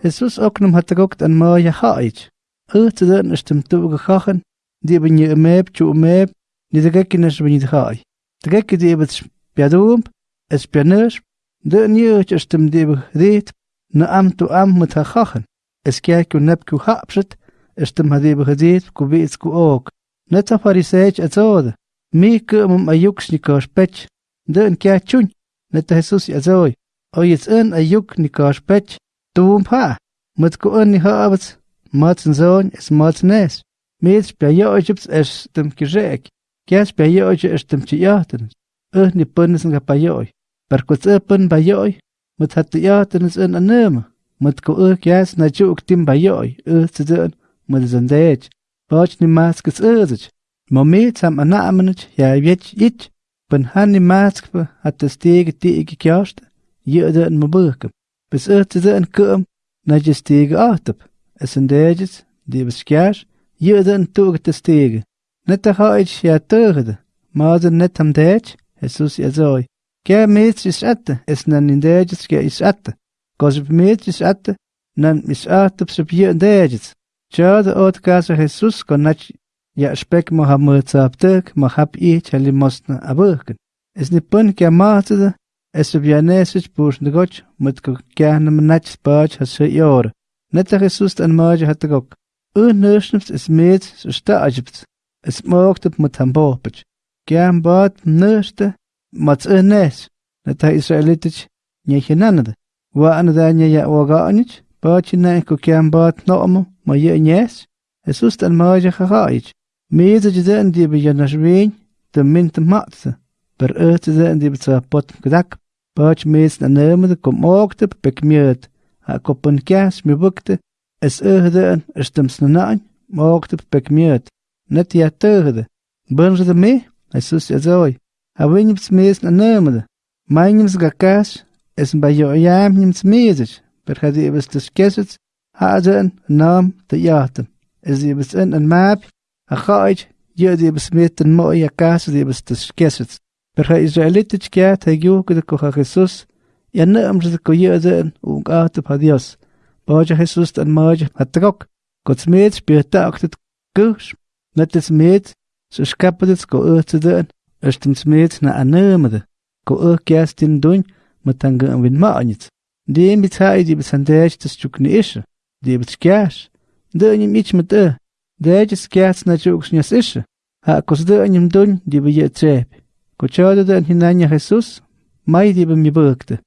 Jesus ook nam het ook een mooie haait. Uit de is hem toegegaan, die ben je meep, tjoe meep, die de gekken is ben je haai. De gekken die het spiadoom, het spianers, de nieuwtje is hem die begreed, na am to am met haar gachen. Is kijk je nepku hapset, is hem die begreed, kubeetsku ook. Net een fariseetje het zode. Mieke om een juksnikaar pet, De een kijk tjoen, net de Jesus het zooi. O je het een juksnikaar spetje. Mat zoon is mat es Meets bij je es dem kirek. Kias bij je es dem chiyaten. Uh eh, ni punnes nga bij je. Per kuts e pun bij je. Hat de yaten is een anem. Met ku uh kias na juk tim bij je. Uh tzeden met zendej. Bach ni maskes uzich. Mo meets am anamenich ja weet ich. Pun han ni mask hat de stege tige kjast. Je de een Besötede en kum nadje stege ahtep. Es en dejes die beskjars jede en toer te stege. Net de haids ja teugde. Maar ze net hem dej, Jesus ja zoi. Kja meets is atte, es nan in dejes kja is atte. Kos op meets is atte, nan mis ahtep sub pje en dejes. Tjade oot kasa Jesus kon ja یا اشبک ما هم مرتب تک ما خب ای چلی ماست نبرکن. از نپن که ماهت ده Estuvianesis puxnicoch, mitcoquiah nimnachspach haxeyor, netah Jesus tanmach hatagoc, un nirschnips es mit sustaagips, es mogtip mutambopach, kiam bat nirste, mats ines, netah Israelitich, nyechinanad, wa anada nyaya waganich, bachina kokiam bat noom, maye ines, Jesus tanmach hachaich, mede jiden die bejanashwein, de mint matze. per öste en die pot kdak pach mis na nemde kom okte pek miet a kopun kias mi bukte es öhde en stems na nain okte pek miet net ja tegde bunge de me esus ja zoi a winips mis na nemde meinims gakas es ba jo jam nims mesich per hadi ibs des kesets haden naam te jaten es ibs en een map a khaij je die besmeten mooi kaas die ibs des kesets Per ha Israelitich kiat ha yuke de koha Jesus, ja naam de ko ung ate pa Dios. Baja Jesus tan maja hatrok, gods meet spirta aktet kush, net is meet, so skapet go urte den, erstens meet na anemede, ko ur kiastin dun, matanga an win maanit. Die mit hai die besandej des chukni ishe, die bet skias, de nim ich met e, de je skias na chuks nyas ishe, ha kos de nim dun die be je trep. Cuchado del hinaña Jesús, maidi mi bukte.